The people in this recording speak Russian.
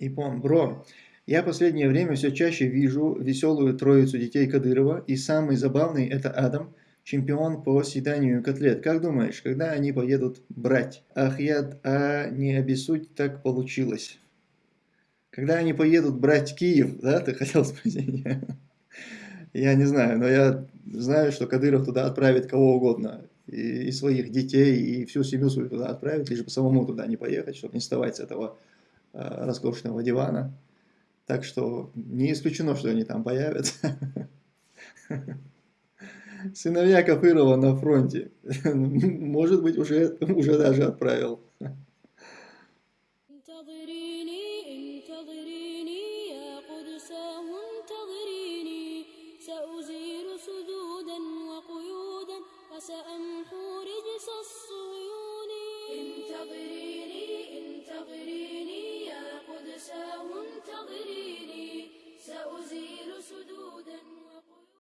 Ипон, бро, я последнее время все чаще вижу веселую троицу детей Кадырова, и самый забавный это Адам, чемпион по съеданию котлет. Как думаешь, когда они поедут брать? Ах, я, а не обессудь, так получилось. Когда они поедут брать Киев, да, ты хотел спросить? Я не знаю, но я знаю, что Кадыров туда отправит кого угодно. И, и своих детей, и всю семью свою туда отправит, лишь бы самому туда не поехать, чтобы не вставать с этого роскошного дивана. Так что не исключено, что они там появятся. Сыновья Кафырова на фронте. Может быть, уже, уже даже отправил. سأمحو رجس الصهيون انتظريني انتظريني